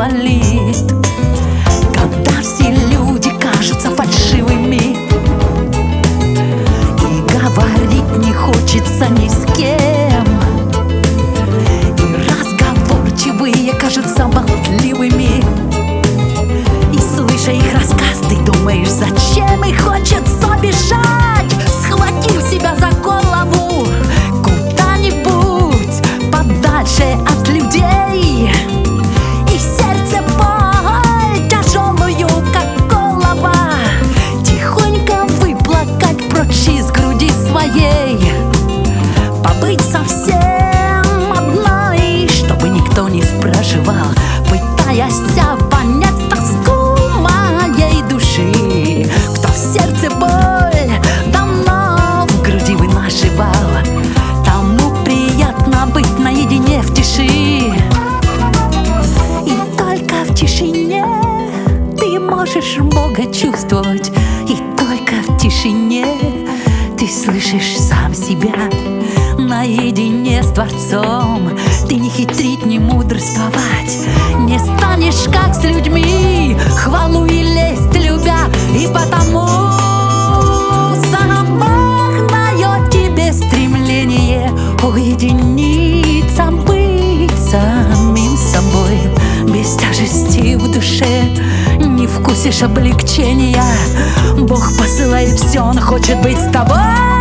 万里。в тишине. Ты можешь много чувствовать И только в тишине. Ты слышишь сам себя Наедине с Творцом. Ты не хитрить, не мудрствовать. душе Не вкусишь облегчения. Бог посылает все, Он хочет быть с тобой.